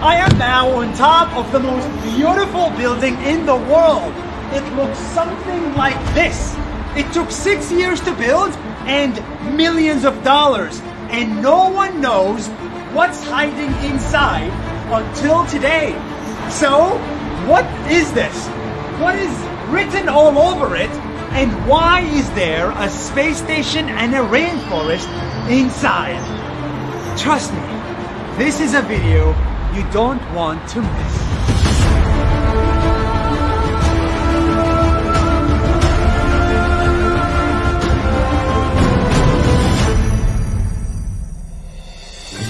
I am now on top of the most beautiful building in the world. It looks something like this. It took six years to build and millions of dollars. And no one knows what's hiding inside until today. So, what is this? What is written all over it? And why is there a space station and a rainforest inside? Trust me, this is a video you don't want to miss.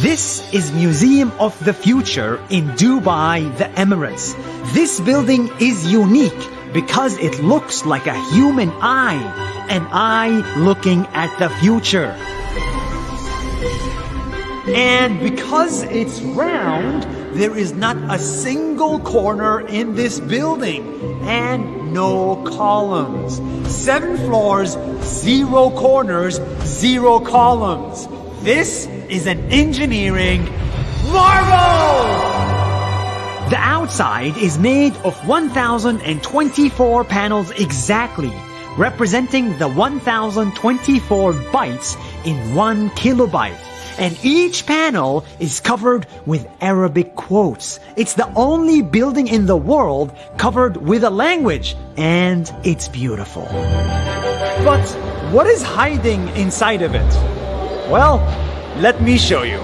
This is Museum of the Future in Dubai, the Emirates. This building is unique because it looks like a human eye, an eye looking at the future. And because it's round, there is not a single corner in this building and no columns. Seven floors, zero corners, zero columns. This is an engineering marvel! The outside is made of 1024 panels exactly, representing the 1024 bytes in one kilobyte. And each panel is covered with Arabic quotes. It's the only building in the world covered with a language, and it's beautiful. But what is hiding inside of it? Well, let me show you.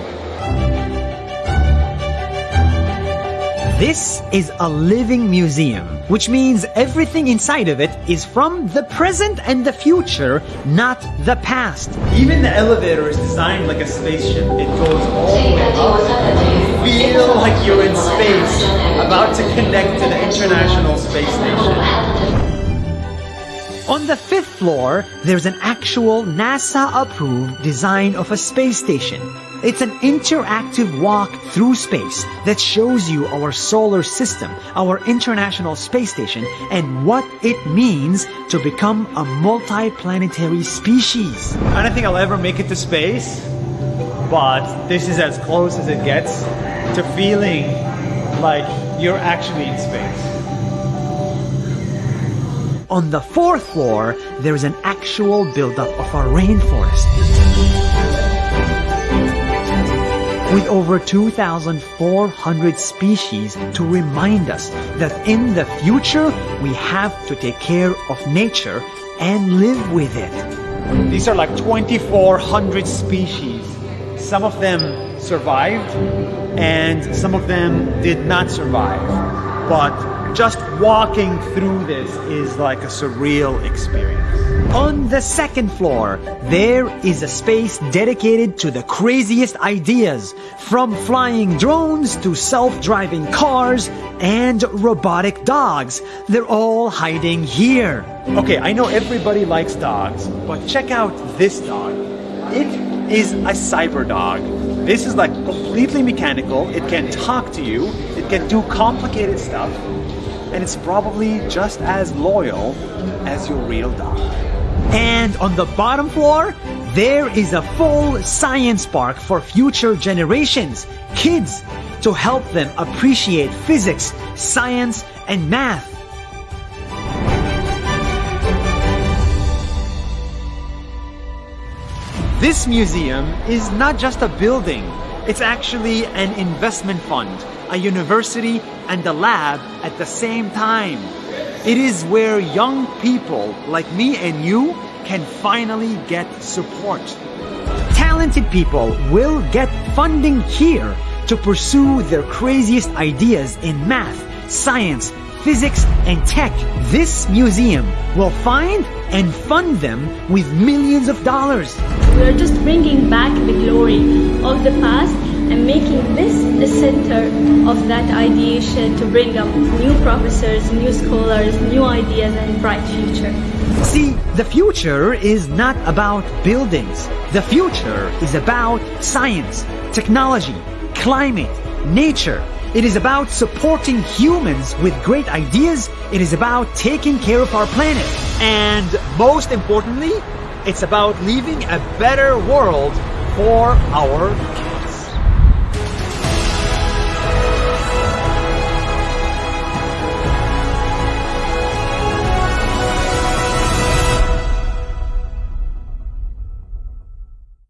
This is a living museum, which means everything inside of it is from the present and the future, not the past. Even the elevator is designed like a spaceship. It goes all the way up. You feel like you're in space, about to connect to the International Space Station. On the fifth floor, there's an actual NASA-approved design of a space station. It's an interactive walk through space that shows you our solar system, our International Space Station, and what it means to become a multi-planetary species. I don't think I'll ever make it to space, but this is as close as it gets to feeling like you're actually in space. On the fourth floor, there is an actual buildup of a rainforest. With over 2,400 species to remind us that in the future, we have to take care of nature and live with it. These are like 2,400 species. Some of them survived and some of them did not survive. But just walking through this is like a surreal experience. On the second floor, there is a space dedicated to the craziest ideas, from flying drones to self-driving cars and robotic dogs. They're all hiding here. Okay, I know everybody likes dogs, but check out this dog. It is a cyber dog. This is like completely mechanical. It can talk to you. It can do complicated stuff and it's probably just as loyal as your real dog. And on the bottom floor, there is a full science park for future generations, kids, to help them appreciate physics, science, and math. This museum is not just a building, it's actually an investment fund, a university, and a lab at the same time. It is where young people like me and you can finally get support. Talented people will get funding here to pursue their craziest ideas in math, science, physics, and tech. This museum will find and fund them with millions of dollars. We are just bringing back the glory of the past and making this the center of that ideation to bring up new professors, new scholars, new ideas, and bright future. See, the future is not about buildings. The future is about science, technology, climate, nature. It is about supporting humans with great ideas. It is about taking care of our planet. And most importantly, it's about leaving a better world for our